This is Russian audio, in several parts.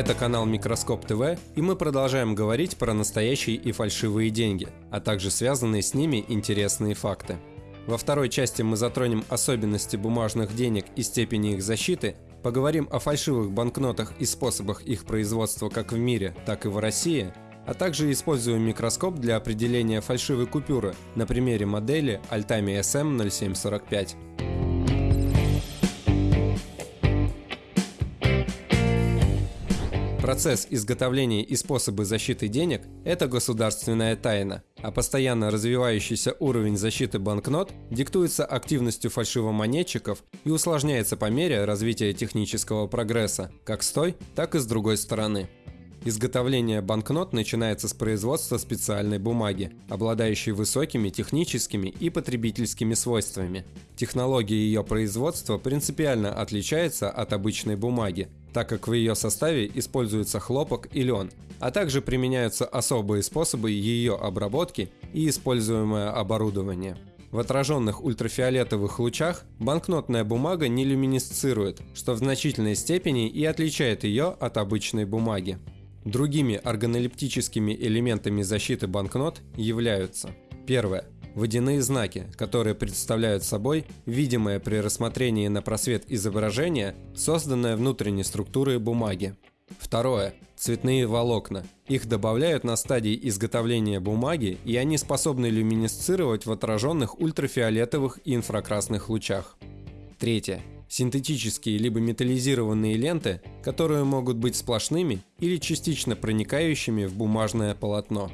Это канал Микроскоп ТВ, и мы продолжаем говорить про настоящие и фальшивые деньги, а также связанные с ними интересные факты. Во второй части мы затронем особенности бумажных денег и степени их защиты, поговорим о фальшивых банкнотах и способах их производства как в мире, так и в России, а также используем микроскоп для определения фальшивой купюры на примере модели Altami SM0745. Процесс изготовления и способы защиты денег – это государственная тайна, а постоянно развивающийся уровень защиты банкнот диктуется активностью фальшивомонетчиков и усложняется по мере развития технического прогресса, как с той, так и с другой стороны. Изготовление банкнот начинается с производства специальной бумаги, обладающей высокими техническими и потребительскими свойствами. Технология ее производства принципиально отличается от обычной бумаги, так как в ее составе используется хлопок и лен, а также применяются особые способы ее обработки и используемое оборудование. В отраженных ультрафиолетовых лучах банкнотная бумага не люминесцирует, что в значительной степени и отличает ее от обычной бумаги. Другими органолептическими элементами защиты банкнот являются Первое. Водяные знаки, которые представляют собой видимое при рассмотрении на просвет изображения, созданное внутренней структурой бумаги. Второе. Цветные волокна. Их добавляют на стадии изготовления бумаги, и они способны люминесцировать в отраженных ультрафиолетовых и инфракрасных лучах. Третье синтетические либо металлизированные ленты, которые могут быть сплошными или частично проникающими в бумажное полотно.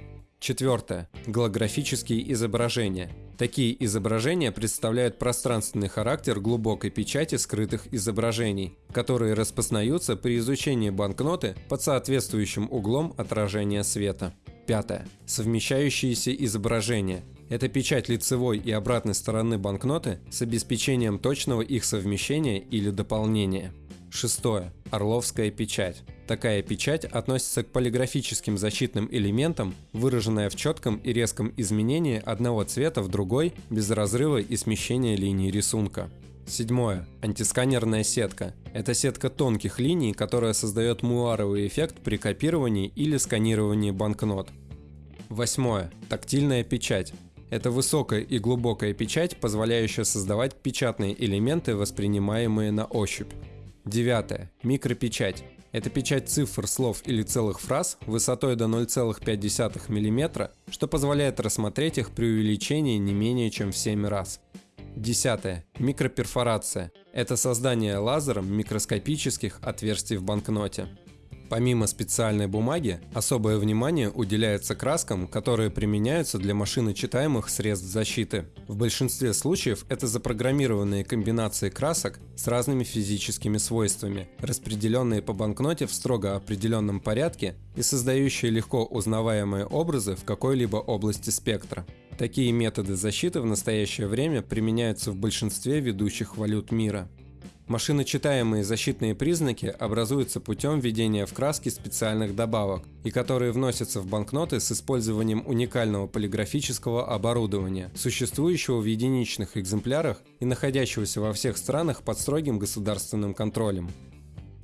Четвертое. Голографические изображения. Такие изображения представляют пространственный характер глубокой печати скрытых изображений, которые распознаются при изучении банкноты под соответствующим углом отражения света. Пятое. Совмещающиеся изображения. Это печать лицевой и обратной стороны банкноты с обеспечением точного их совмещения или дополнения. Шестое. Орловская печать. Такая печать относится к полиграфическим защитным элементам, выраженная в четком и резком изменении одного цвета в другой без разрыва и смещения линии рисунка. Седьмое. Антисканерная сетка. Это сетка тонких линий, которая создает муаровый эффект при копировании или сканировании банкнот. Восьмое. Тактильная печать. Это высокая и глубокая печать, позволяющая создавать печатные элементы, воспринимаемые на ощупь. Девятое. Микропечать. Это печать цифр, слов или целых фраз высотой до 0,5 мм, что позволяет рассмотреть их при увеличении не менее чем в 7 раз. Десятое. Микроперфорация. Это создание лазером микроскопических отверстий в банкноте. Помимо специальной бумаги, особое внимание уделяется краскам, которые применяются для машиночитаемых средств защиты. В большинстве случаев это запрограммированные комбинации красок с разными физическими свойствами, распределенные по банкноте в строго определенном порядке и создающие легко узнаваемые образы в какой-либо области спектра. Такие методы защиты в настоящее время применяются в большинстве ведущих валют мира. Машиночитаемые защитные признаки образуются путем введения в краски специальных добавок, и которые вносятся в банкноты с использованием уникального полиграфического оборудования, существующего в единичных экземплярах и находящегося во всех странах под строгим государственным контролем.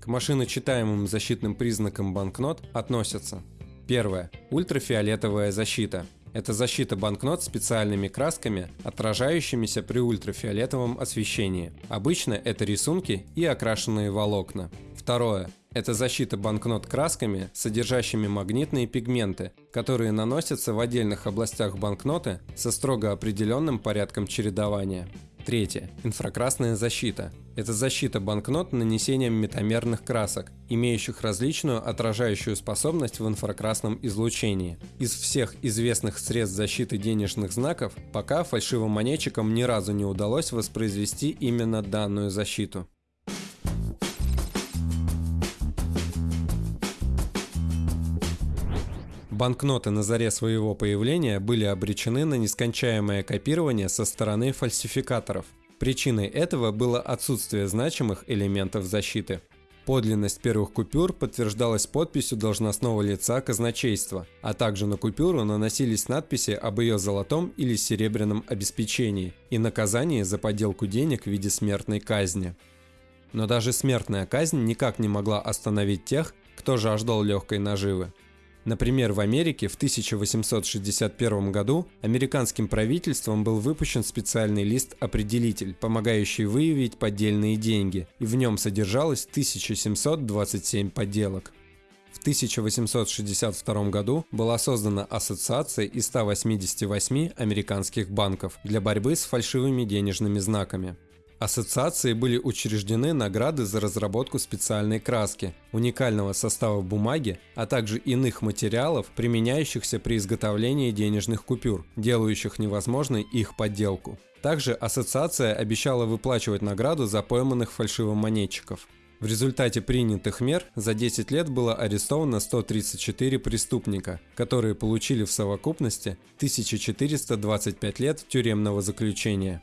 К машиночитаемым защитным признакам банкнот относятся Первое. Ультрафиолетовая защита. Это защита банкнот специальными красками, отражающимися при ультрафиолетовом освещении. Обычно это рисунки и окрашенные волокна. Второе. Это защита банкнот красками, содержащими магнитные пигменты, которые наносятся в отдельных областях банкноты со строго определенным порядком чередования. Третье. Инфракрасная защита. Это защита банкнот нанесением метамерных красок, имеющих различную отражающую способность в инфракрасном излучении. Из всех известных средств защиты денежных знаков, пока фальшивым монетчикам ни разу не удалось воспроизвести именно данную защиту. Банкноты на заре своего появления были обречены на нескончаемое копирование со стороны фальсификаторов. Причиной этого было отсутствие значимых элементов защиты. Подлинность первых купюр подтверждалась подписью должностного лица казначейства, а также на купюру наносились надписи об ее золотом или серебряном обеспечении и наказании за подделку денег в виде смертной казни. Но даже смертная казнь никак не могла остановить тех, кто же ждал легкой наживы. Например, в Америке в 1861 году американским правительством был выпущен специальный лист-определитель, помогающий выявить поддельные деньги, и в нем содержалось 1727 подделок. В 1862 году была создана ассоциация из 188 американских банков для борьбы с фальшивыми денежными знаками. Ассоциации были учреждены награды за разработку специальной краски, уникального состава бумаги, а также иных материалов, применяющихся при изготовлении денежных купюр, делающих невозможной их подделку. Также ассоциация обещала выплачивать награду за пойманных фальшивомонетчиков. В результате принятых мер за 10 лет было арестовано 134 преступника, которые получили в совокупности 1425 лет тюремного заключения.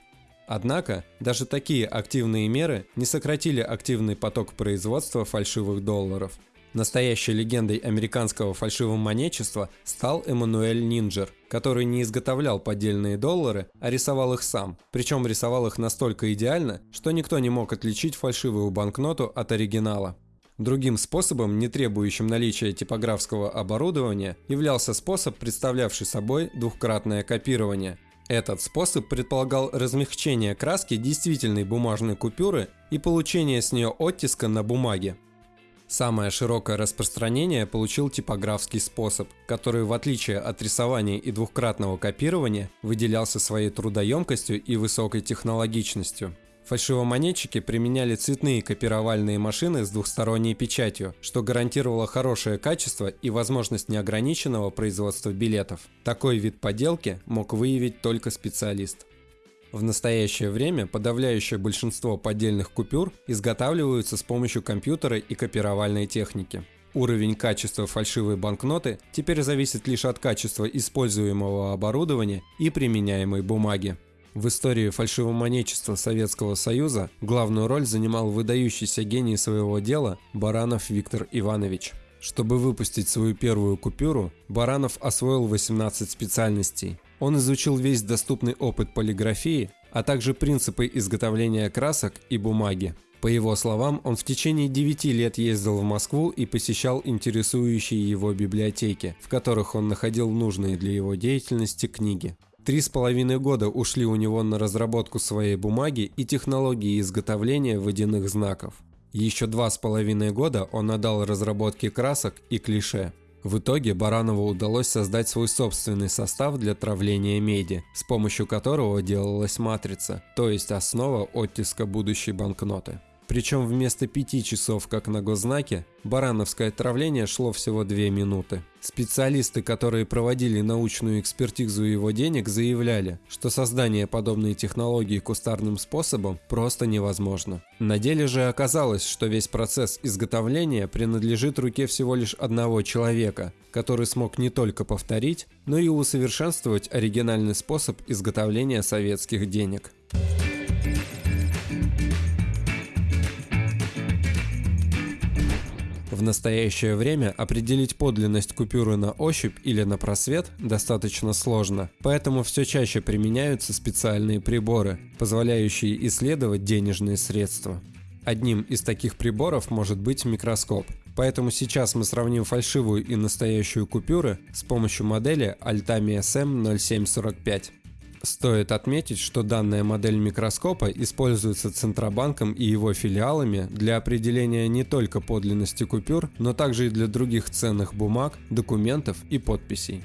Однако, даже такие активные меры не сократили активный поток производства фальшивых долларов. Настоящей легендой американского фальшивомонетчества стал Эммануэль Нинджер, который не изготовлял поддельные доллары, а рисовал их сам. Причем рисовал их настолько идеально, что никто не мог отличить фальшивую банкноту от оригинала. Другим способом, не требующим наличия типографского оборудования, являлся способ, представлявший собой двухкратное копирование – этот способ предполагал размягчение краски действительной бумажной купюры и получение с нее оттиска на бумаге. Самое широкое распространение получил типографский способ, который в отличие от рисования и двухкратного копирования выделялся своей трудоемкостью и высокой технологичностью. Фальшивомонетчики применяли цветные копировальные машины с двухсторонней печатью, что гарантировало хорошее качество и возможность неограниченного производства билетов. Такой вид подделки мог выявить только специалист. В настоящее время подавляющее большинство поддельных купюр изготавливаются с помощью компьютера и копировальной техники. Уровень качества фальшивой банкноты теперь зависит лишь от качества используемого оборудования и применяемой бумаги. В истории фальшивомонечества Советского Союза главную роль занимал выдающийся гений своего дела Баранов Виктор Иванович. Чтобы выпустить свою первую купюру, Баранов освоил 18 специальностей. Он изучил весь доступный опыт полиграфии, а также принципы изготовления красок и бумаги. По его словам, он в течение 9 лет ездил в Москву и посещал интересующие его библиотеки, в которых он находил нужные для его деятельности книги. Три с половиной года ушли у него на разработку своей бумаги и технологии изготовления водяных знаков. Еще два с половиной года он отдал разработке красок и клише. В итоге Баранову удалось создать свой собственный состав для травления меди, с помощью которого делалась матрица, то есть основа оттиска будущей банкноты. Причем вместо пяти часов, как на госзнаке, барановское отравление шло всего две минуты. Специалисты, которые проводили научную экспертизу его денег, заявляли, что создание подобной технологии кустарным способом просто невозможно. На деле же оказалось, что весь процесс изготовления принадлежит руке всего лишь одного человека, который смог не только повторить, но и усовершенствовать оригинальный способ изготовления советских денег. В настоящее время определить подлинность купюры на ощупь или на просвет достаточно сложно, поэтому все чаще применяются специальные приборы, позволяющие исследовать денежные средства. Одним из таких приборов может быть микроскоп. Поэтому сейчас мы сравним фальшивую и настоящую купюры с помощью модели Altamia SM0745. Стоит отметить, что данная модель микроскопа используется Центробанком и его филиалами для определения не только подлинности купюр, но также и для других ценных бумаг, документов и подписей.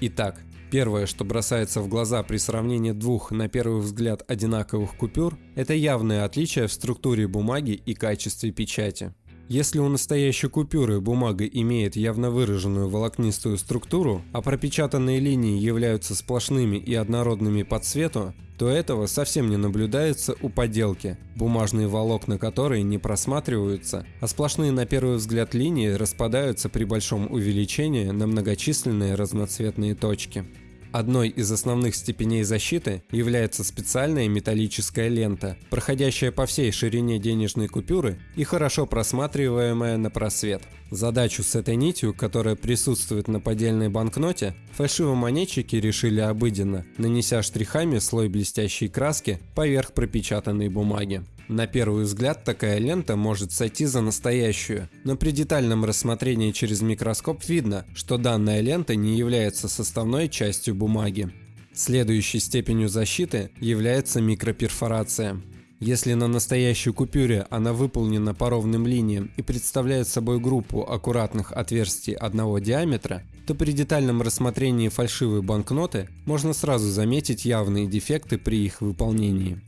Итак, Первое, что бросается в глаза при сравнении двух, на первый взгляд, одинаковых купюр, это явное отличие в структуре бумаги и качестве печати. Если у настоящей купюры бумага имеет явно выраженную волокнистую структуру, а пропечатанные линии являются сплошными и однородными по цвету, то этого совсем не наблюдается у поделки, бумажные волокна которой не просматриваются, а сплошные на первый взгляд линии распадаются при большом увеличении на многочисленные разноцветные точки. Одной из основных степеней защиты является специальная металлическая лента, проходящая по всей ширине денежной купюры и хорошо просматриваемая на просвет. Задачу с этой нитью, которая присутствует на поддельной банкноте, фальшивомонетчики решили обыденно, нанеся штрихами слой блестящей краски поверх пропечатанной бумаги. На первый взгляд такая лента может сойти за настоящую, но при детальном рассмотрении через микроскоп видно, что данная лента не является составной частью бумаги. Следующей степенью защиты является микроперфорация. Если на настоящей купюре она выполнена по ровным линиям и представляет собой группу аккуратных отверстий одного диаметра, то при детальном рассмотрении фальшивой банкноты можно сразу заметить явные дефекты при их выполнении.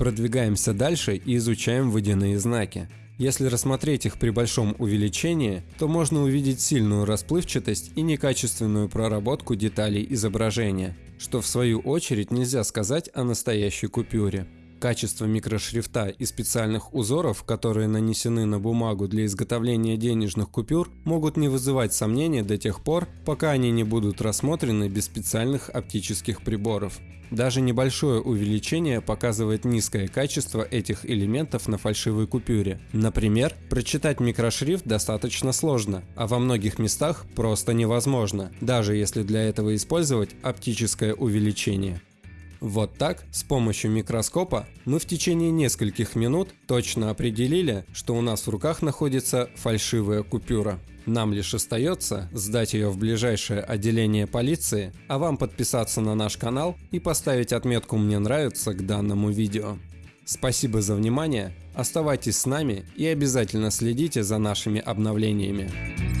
Продвигаемся дальше и изучаем водяные знаки. Если рассмотреть их при большом увеличении, то можно увидеть сильную расплывчатость и некачественную проработку деталей изображения, что в свою очередь нельзя сказать о настоящей купюре. Качество микрошрифта и специальных узоров, которые нанесены на бумагу для изготовления денежных купюр, могут не вызывать сомнений до тех пор, пока они не будут рассмотрены без специальных оптических приборов. Даже небольшое увеличение показывает низкое качество этих элементов на фальшивой купюре. Например, прочитать микрошрифт достаточно сложно, а во многих местах просто невозможно, даже если для этого использовать оптическое увеличение. Вот так, с помощью микроскопа, мы в течение нескольких минут точно определили, что у нас в руках находится фальшивая купюра. Нам лишь остается сдать ее в ближайшее отделение полиции, а вам подписаться на наш канал и поставить отметку «Мне нравится» к данному видео. Спасибо за внимание, оставайтесь с нами и обязательно следите за нашими обновлениями.